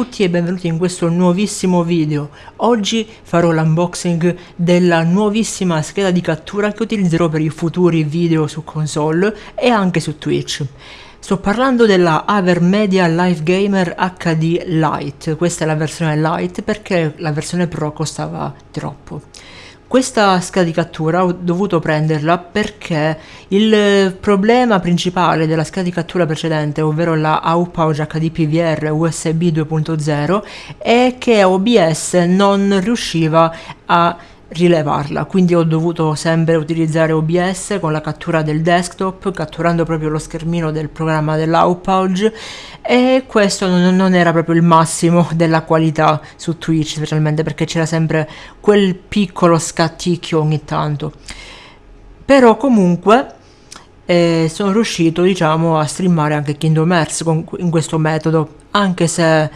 tutti e benvenuti in questo nuovissimo video. Oggi farò l'unboxing della nuovissima scheda di cattura che utilizzerò per i futuri video su console e anche su Twitch. Sto parlando della Avermedia Live Gamer HD Lite, questa è la versione Lite perché la versione Pro costava troppo. Questa cattura ho dovuto prenderla perché il problema principale della cattura precedente, ovvero la AUPauge HD PVR USB 2.0, è che OBS non riusciva a rilevarla. Quindi ho dovuto sempre utilizzare OBS con la cattura del desktop catturando proprio lo schermino del programma dell'Outpouch e questo non, non, era proprio il massimo della qualità su Twitch specialmente perché c'era sempre quel piccolo scatticchio ogni tanto. Però comunque eh, sono riuscito diciamo a streamare anche Kingdom Hearts con, in questo metodo anche se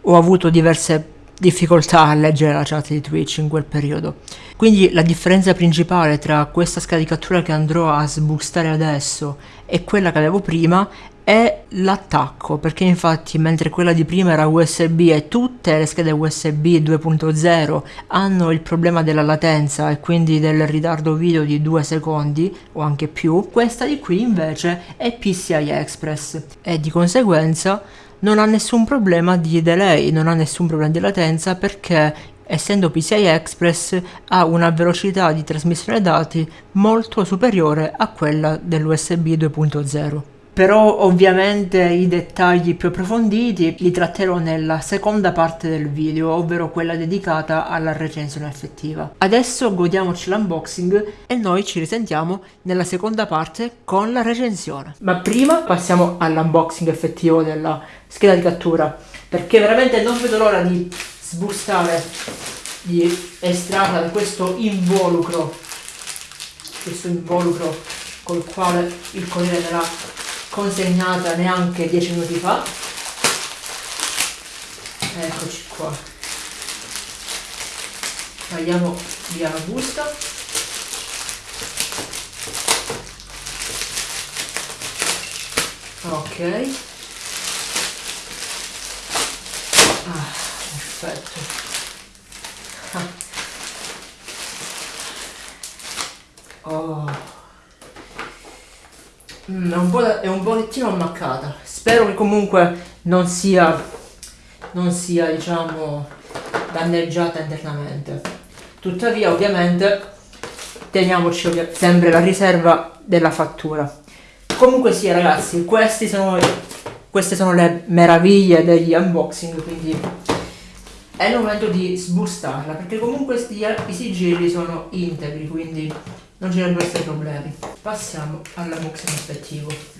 ho avuto diverse difficoltà a leggere la chat di Twitch in quel periodo. Quindi la differenza principale tra questa cattura che andrò a sboostare adesso e quella che avevo prima è l'attacco, perché infatti mentre quella di prima era USB e tutte le schede USB 2.0 hanno il problema della latenza e quindi del ritardo video di 2 secondi o anche più, questa di qui invece è PCI Express e di conseguenza non ha nessun problema di delay, non ha nessun problema di latenza perché essendo PCI Express ha una velocità di trasmissione dati molto superiore a quella dell'USB 2.0 però ovviamente i dettagli più approfonditi li tratterò nella seconda parte del video, ovvero quella dedicata alla recensione effettiva. Adesso godiamoci l'unboxing e noi ci risentiamo nella seconda parte con la recensione. Ma prima passiamo all'unboxing effettivo della scheda di cattura, perché veramente non vedo l'ora di sbustare, di estrarla da questo involucro, questo involucro col quale il Corriere della consegnata neanche 10 minuti fa. Eccoci qua. Tagliamo via la busta. Ok. Ah, perfetto. Ah. oh Mm, è, un po', è un pochettino ammaccata. Spero che comunque non sia, non sia diciamo, danneggiata internamente. Tuttavia, ovviamente, teniamoci sempre la riserva della fattura. Comunque sia, ragazzi, sono, queste sono le meraviglie degli unboxing, quindi è il momento di sbustarla, perché comunque i sigilli sono integri, quindi non ci dovrebbero essere problemi. Passiamo all'unboxing effettivo.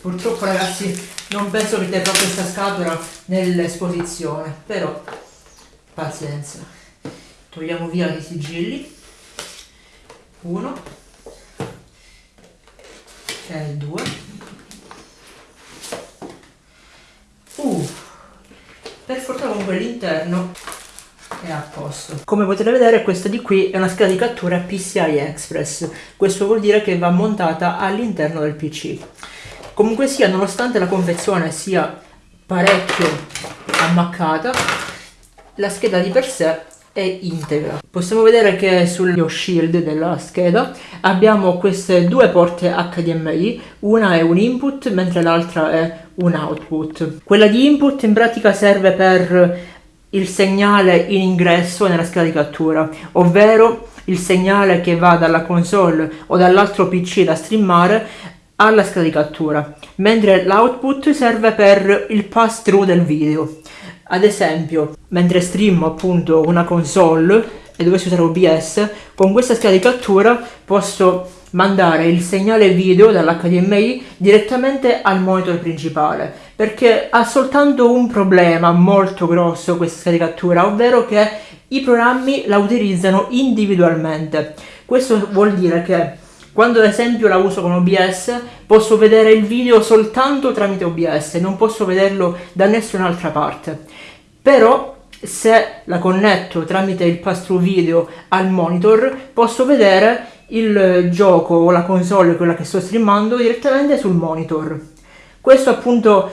Purtroppo ragazzi non penso che terrò questa scatola nell'esposizione, però pazienza. Togliamo via i sigilli. Uno e due. Uh, per fortuna comunque l'interno è a posto. Come potete vedere questa di qui è una scheda di cattura PCI Express, questo vuol dire che va montata all'interno del PC. Comunque sia, nonostante la confezione sia parecchio ammaccata, la scheda di per sé è integra. Possiamo vedere che sullo shield della scheda abbiamo queste due porte HDMI, una è un input mentre l'altra è un output. Quella di input in pratica serve per il segnale in ingresso nella scheda di cattura, ovvero il segnale che va dalla console o dall'altro PC da streamare alla scheda di cattura, mentre l'output serve per il pass through del video. Ad esempio, mentre streamo appunto una console e dovessi usare OBS, con questa scheda di cattura posso mandare il segnale video dall'HDMI direttamente al monitor principale perché ha soltanto un problema molto grosso questa scheda di cattura ovvero che i programmi la utilizzano individualmente. Questo vuol dire che quando ad esempio la uso con OBS posso vedere il video soltanto tramite OBS non posso vederlo da nessun'altra parte però se la connetto tramite il pass-through video al monitor posso vedere il gioco o la console, quella che sto streamando, direttamente sul monitor. Questo appunto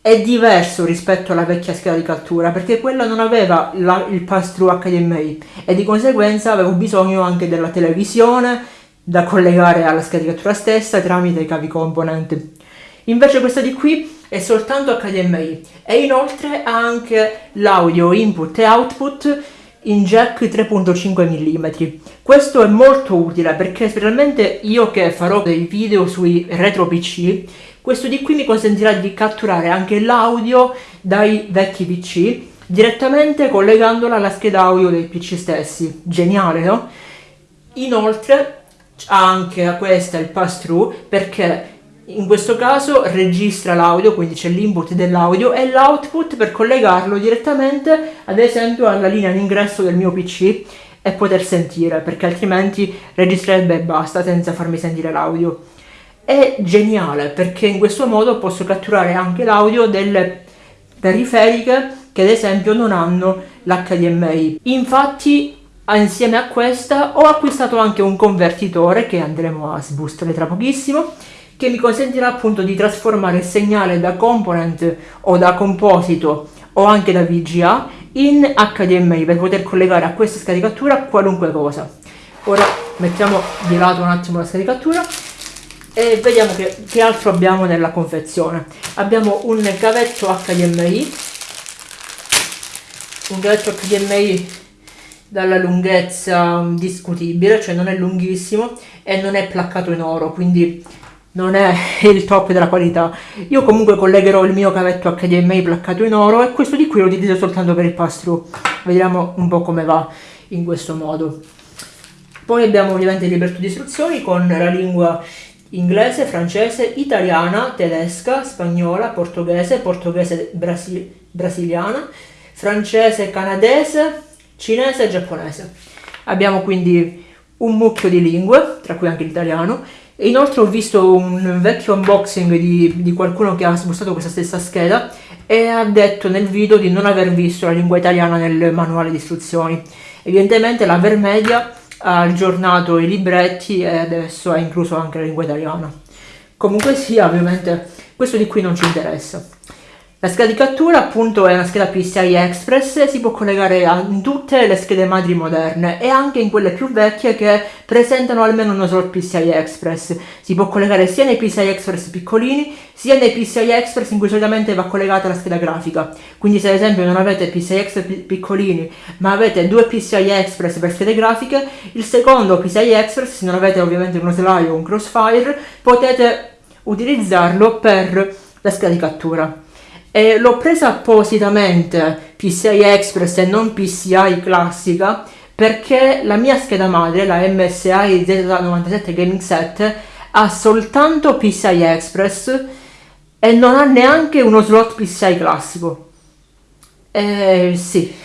è diverso rispetto alla vecchia scheda di cattura perché quella non aveva la, il pass-through HDMI e di conseguenza avevo bisogno anche della televisione da collegare alla cattura stessa tramite i cavi component. Invece questa di qui è soltanto HDMI e inoltre ha anche l'audio input e output in jack 3.5 mm. Questo è molto utile perché specialmente io che farò dei video sui retro PC, questo di qui mi consentirà di catturare anche l'audio dai vecchi PC direttamente collegandola alla scheda audio dei PC stessi. Geniale, no? Inoltre anche a questa il pass through perché in questo caso registra l'audio, quindi c'è l'input dell'audio e l'output per collegarlo direttamente ad esempio alla linea d'ingresso del mio PC e poter sentire, perché altrimenti registrerebbe e basta senza farmi sentire l'audio. È geniale perché in questo modo posso catturare anche l'audio delle periferiche che ad esempio non hanno l'HDMI. Infatti insieme a questa ho acquistato anche un convertitore che andremo a sbustare tra pochissimo che mi consentirà appunto di trasformare il segnale da component o da composito o anche da VGA in HDMI per poter collegare a questa cattura qualunque cosa. Ora mettiamo di lato un attimo la cattura e vediamo che, che altro abbiamo nella confezione. Abbiamo un cavetto HDMI, un cavetto HDMI dalla lunghezza discutibile, cioè non è lunghissimo e non è placcato in oro, quindi non è il top della qualità. Io comunque collegherò il mio cavetto HDMI placcato in oro e questo di qui lo utilizzo soltanto per il pass-through. Vediamo un po' come va in questo modo. Poi abbiamo ovviamente il libretto di istruzioni con la lingua inglese, francese, italiana, tedesca, spagnola, portoghese, portoghese brasi brasiliana, francese, canadese, cinese e giapponese. Abbiamo quindi un mucchio di lingue, tra cui anche l'italiano, e inoltre ho visto un vecchio unboxing di, di qualcuno che ha spostato questa stessa scheda e ha detto nel video di non aver visto la lingua italiana nel manuale di istruzioni. Evidentemente la Vermedia ha aggiornato i libretti e adesso ha incluso anche la lingua italiana. Comunque sia, ovviamente questo di qui non ci interessa. La scheda di cattura appunto è una scheda PCI Express si può collegare a tutte le schede madri moderne e anche in quelle più vecchie che presentano almeno uno slot PCI Express. Si può collegare sia nei PCI Express piccolini sia nei PCI Express in cui solitamente va collegata la scheda grafica. Quindi se ad esempio non avete PCI Express piccolini ma avete due PCI Express per schede grafiche, il secondo PCI Express, se non avete ovviamente uno slide o un crossfire, potete utilizzarlo per la scheda di cattura e l'ho presa appositamente PCI Express e non PCI classica perché la mia scheda madre, la MSI Z97 Gaming Set, ha soltanto PCI Express e non ha neanche uno slot PCI classico. E sì,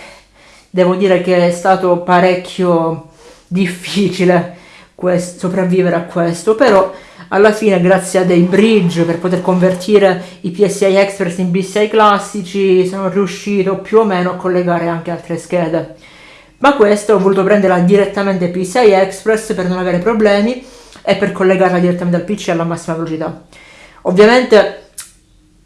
devo dire che è stato parecchio difficile sopravvivere a questo, però alla fine grazie a dei bridge per poter convertire i PSI Express in PSI classici sono riuscito più o meno a collegare anche altre schede. Ma questo ho voluto prenderla direttamente PCI Express per non avere problemi e per collegarla direttamente al PC alla massima velocità. Ovviamente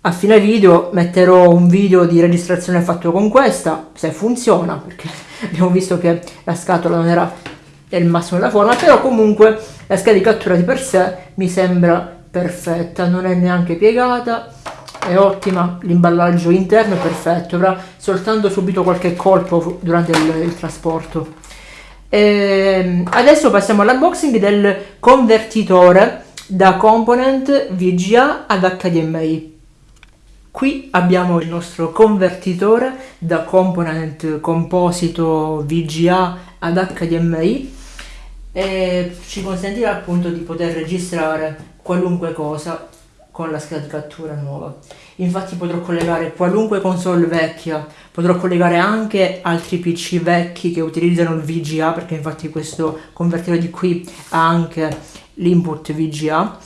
a fine video metterò un video di registrazione fatto con questa se funziona perché abbiamo visto che la scatola non era è il massimo della forma, però comunque la scheda di cattura di per sé mi sembra perfetta, non è neanche piegata, è ottima, l'imballaggio interno è perfetto, avrà soltanto subito qualche colpo durante il, il trasporto. E ehm, adesso passiamo all'unboxing del convertitore da component VGA ad HDMI. Qui abbiamo il nostro convertitore da component composito VGA ad HDMI e ci consentirà appunto di poter registrare qualunque cosa con la scheda di cattura nuova. Infatti potrò collegare qualunque console vecchia, potrò collegare anche altri PC vecchi che utilizzano il VGA, perché infatti questo convertitore di qui ha anche l'input VGA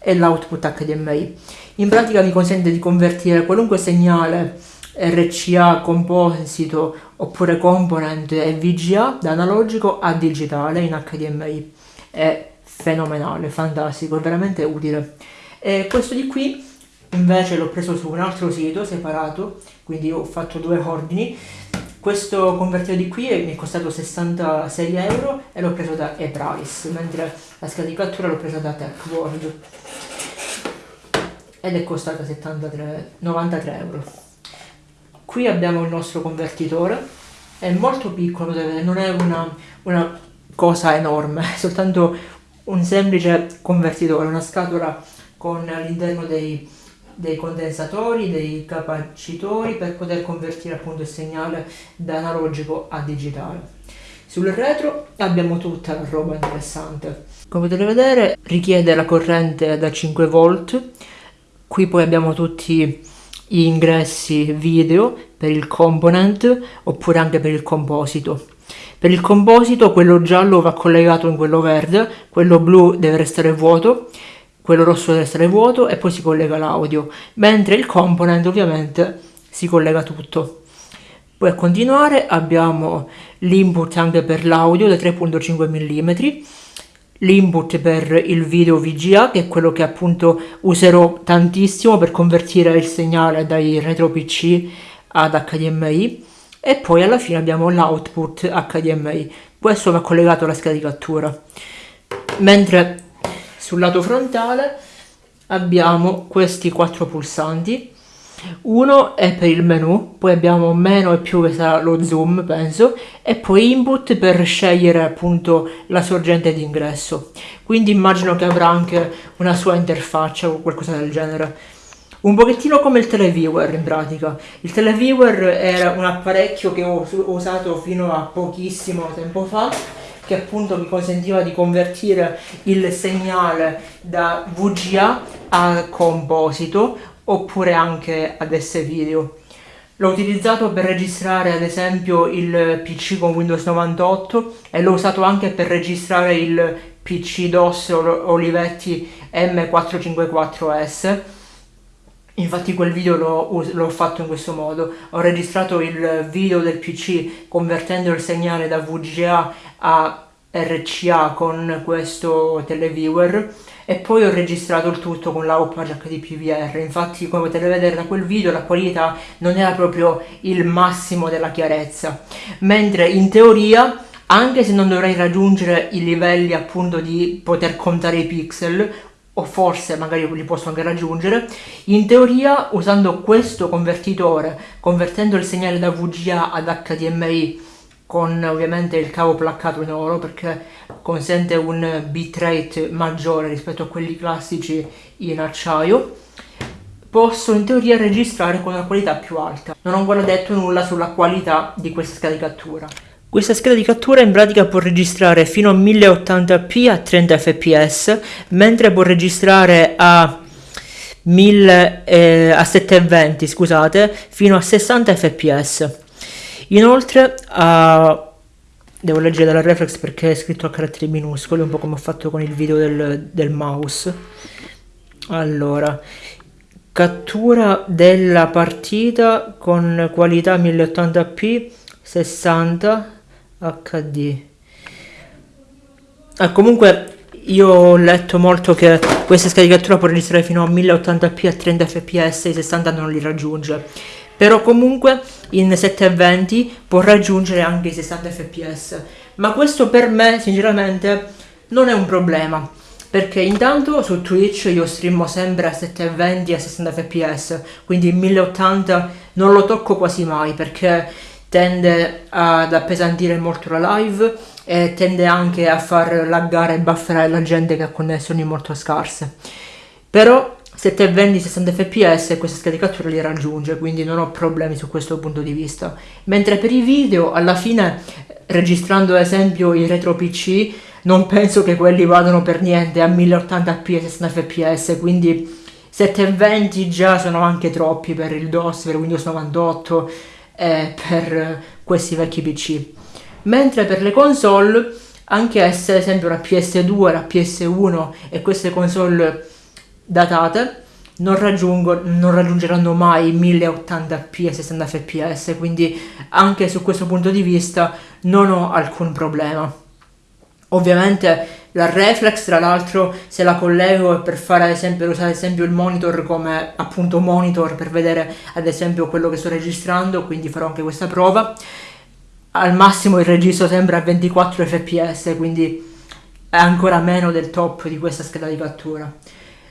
e l'output HDMI. In pratica mi consente di convertire qualunque segnale RCA composito oppure component e VGA da analogico a digitale in HDMI. È fenomenale, fantastico, è veramente utile. E questo di qui invece l'ho preso su un altro sito separato, quindi ho fatto due ordini. Questo convertito di qui mi è costato 66 euro e l'ho preso da ePrice, mentre la scheda di cattura l'ho presa da TechWorld ed è costata 73, 93 euro. Qui abbiamo il nostro convertitore, è molto piccolo, non è una, una cosa enorme, è soltanto un semplice convertitore, una scatola con all'interno dei, dei condensatori, dei capacitori per poter convertire appunto il segnale da analogico a digitale. Sul retro abbiamo tutta la roba interessante. Come potete vedere richiede la corrente da 5 volt Qui poi abbiamo tutti gli ingressi video per il component oppure anche per il composito. Per il composito quello giallo va collegato in quello verde, quello blu deve restare vuoto, quello rosso deve restare vuoto e poi si collega l'audio, mentre il component ovviamente si collega tutto. Poi a continuare abbiamo l'input anche per l'audio da 3.5 mm l'input per il video VGA che è quello che appunto userò tantissimo per convertire il segnale dai retro PC ad HDMI e poi alla fine abbiamo l'output HDMI questo va collegato alla scheda di cattura mentre sul lato frontale abbiamo questi quattro pulsanti uno è per il menu, poi abbiamo meno e più che sarà lo zoom penso, e poi input per scegliere appunto la sorgente di ingresso. Quindi immagino che avrà anche una sua interfaccia o qualcosa del genere. Un pochettino come il televiewer in pratica. Il televiewer era un apparecchio che ho usato fino a pochissimo tempo fa che appunto mi consentiva di convertire il segnale da VGA a composito oppure anche ad S-Video. L'ho utilizzato per registrare ad esempio il PC con Windows 98 e l'ho usato anche per registrare il PC DOS Olivetti M454S. Infatti quel video l'ho fatto in questo modo, ho registrato il video del PC convertendo il segnale da VGA a RCA con questo televiewer e poi ho registrato il tutto con la Opage HDPVR infatti come potete vedere da quel video la qualità non era proprio il massimo della chiarezza. Mentre in teoria anche se non dovrei raggiungere i livelli appunto di poter contare i pixel o forse magari li posso anche raggiungere, in teoria usando questo convertitore, convertendo il segnale da VGA ad HDMI con ovviamente il cavo placcato in oro perché consente un bitrate maggiore rispetto a quelli classici in acciaio. Posso in teoria registrare con una qualità più alta. Non ho ancora detto nulla sulla qualità di questa scheda di cattura. Questa scheda di cattura in pratica può registrare fino a 1080p a 30 fps mentre può registrare a 1000 eh, a 720 scusate fino a 60 fps Inoltre uh, devo leggere dalla reflex perché è scritto a caratteri minuscoli, un po' come ho fatto con il video del, del mouse. Allora, cattura della partita con qualità 1080p 60 HD. Ah, comunque io ho letto molto che questa cattura può registrare fino a 1080p a 30 fps, i 60 non li raggiunge però comunque in 720 può raggiungere anche i 60 fps ma questo per me sinceramente non è un problema. Perché intanto su Twitch io streamo sempre a 720 a 60 fps quindi il 1080 non lo tocco quasi mai perché tende ad appesantire molto la live e tende anche a far laggare e bufferare la gente che ha connessioni molto scarse. Però 720 60 fps questa cattura li raggiunge quindi non ho problemi su questo punto di vista. Mentre per i video alla fine registrando ad esempio i retro pc non penso che quelli vadano per niente a 1080p e 60 fps quindi 720 già sono anche troppi per il DOS, per Windows 98 e per questi vecchi pc mentre per le console anche se ad esempio la PS2, la PS1 e queste console datate non, non raggiungeranno mai 1080p e 60 fps, quindi anche su questo punto di vista non ho alcun problema. Ovviamente la reflex tra l'altro se la collego per fare ad esempio usare ad esempio il monitor come appunto monitor per vedere ad esempio quello che sto registrando quindi farò anche questa prova al massimo il registro sempre a 24 fps quindi è ancora meno del top di questa scheda di cattura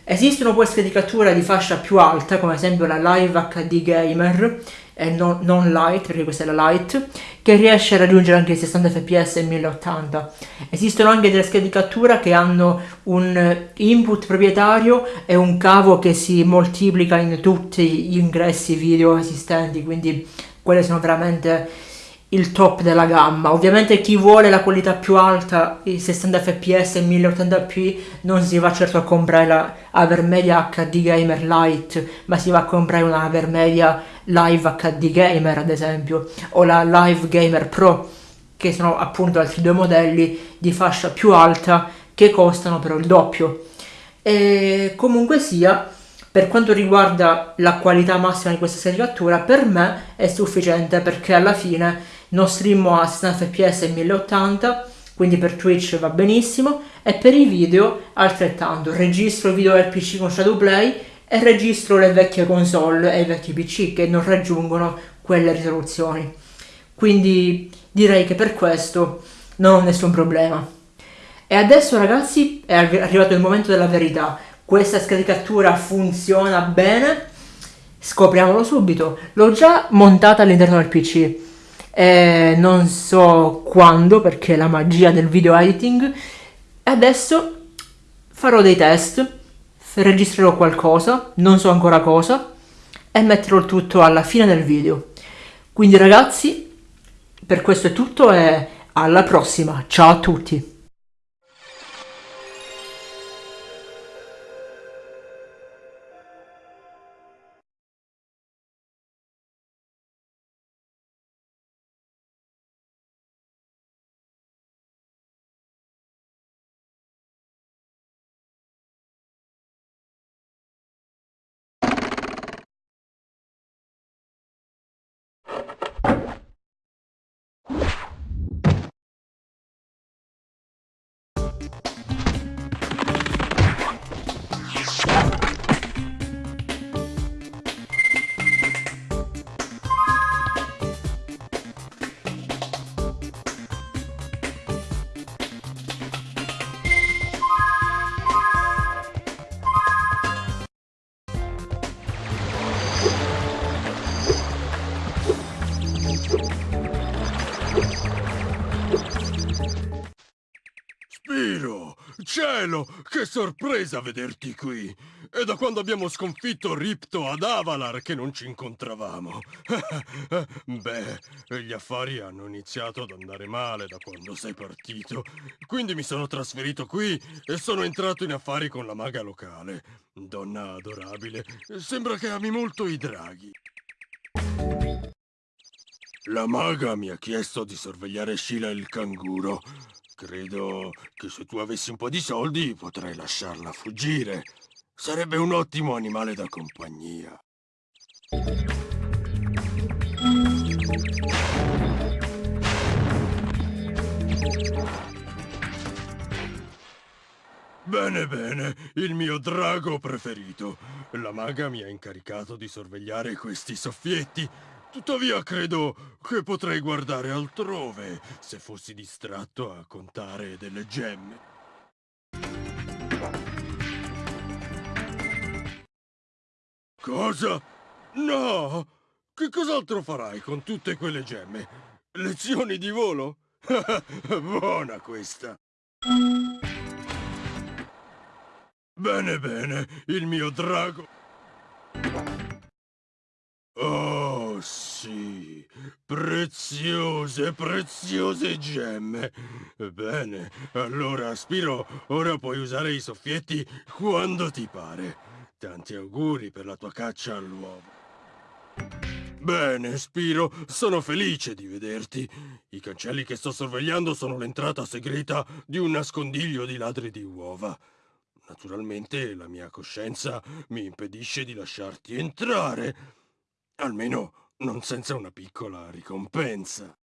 esistono poi schede di fascia più alta come ad esempio la Live HD Gamer e non, non light, perché questa è la light, che riesce a raggiungere anche i 60 fps e 1080. Esistono anche delle cattura che hanno un input proprietario e un cavo che si moltiplica in tutti gli ingressi video esistenti, quindi quelle sono veramente il top della gamma. Ovviamente chi vuole la qualità più alta, i 60 fps e 1080p, non si va certo a comprare la Avermedia HD Gamer Lite, ma si va a comprare una Avermedia Live HD Gamer ad esempio, o la Live Gamer Pro, che sono appunto altri due modelli di fascia più alta che costano però il doppio. E comunque sia, per quanto riguarda la qualità massima di questa cattura, per me è sufficiente perché alla fine non streamo a 60 fps e 1080 quindi per Twitch va benissimo e per i video altrettanto. Registro video del PC con Shadowplay e registro le vecchie console e i vecchi PC che non raggiungono quelle risoluzioni. Quindi direi che per questo non ho nessun problema. E adesso ragazzi è arrivato il momento della verità questa cattura funziona bene scopriamolo subito. L'ho già montata all'interno del PC eh, non so quando perché la magia del video editing. Adesso farò dei test registrerò qualcosa non so ancora cosa e metterò tutto alla fine del video. Quindi ragazzi per questo è tutto e alla prossima. Ciao a tutti sorpresa vederti qui! È da quando abbiamo sconfitto Ripto ad Avalar che non ci incontravamo. Beh, gli affari hanno iniziato ad andare male da quando sei partito. Quindi mi sono trasferito qui e sono entrato in affari con la maga locale. Donna adorabile, sembra che ami molto i draghi. La maga mi ha chiesto di sorvegliare Sheila il canguro. Credo che se tu avessi un po' di soldi potrei lasciarla fuggire. Sarebbe un ottimo animale da compagnia. Bene, bene, il mio drago preferito. La maga mi ha incaricato di sorvegliare questi soffietti Tuttavia credo che potrei guardare altrove se fossi distratto a contare delle gemme. Cosa? No! Che cos'altro farai con tutte quelle gemme? Lezioni di volo? Buona questa! Bene, bene, il mio drago... Oh, sì, preziose, preziose gemme. Bene, allora, Spiro, ora puoi usare i soffietti quando ti pare. Tanti auguri per la tua caccia all'uovo. Bene, Spiro, sono felice di vederti. I cancelli che sto sorvegliando sono l'entrata segreta di un nascondiglio di ladri di uova. naturalmente la mia coscienza mi impedisce di lasciarti entrare. Almeno non senza una piccola ricompensa.